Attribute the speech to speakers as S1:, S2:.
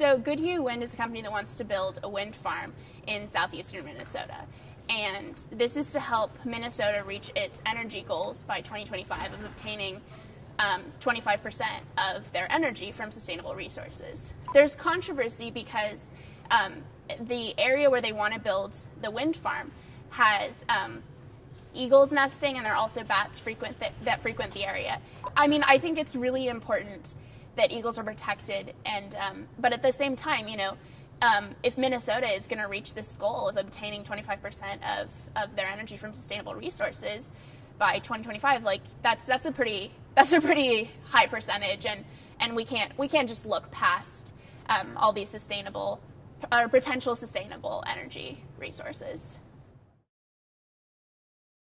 S1: So Goodhue Wind is a company that wants to build a wind farm in southeastern Minnesota. And this is to help Minnesota reach its energy goals by 2025 of obtaining um, 25% of their energy from sustainable resources. There's controversy because um, the area where they want to build the wind farm has um, eagles nesting, and there are also bats frequent that, that, frequent the area. I mean, I think it's really important that eagles are protected, and um, but at the same time, you know. Um, if Minnesota is going to reach this goal of obtaining 25% of, of their energy from sustainable resources by 2025, like that's that's a pretty that's a pretty high percentage, and and we can't we can't just look past um, all these sustainable or potential sustainable energy resources.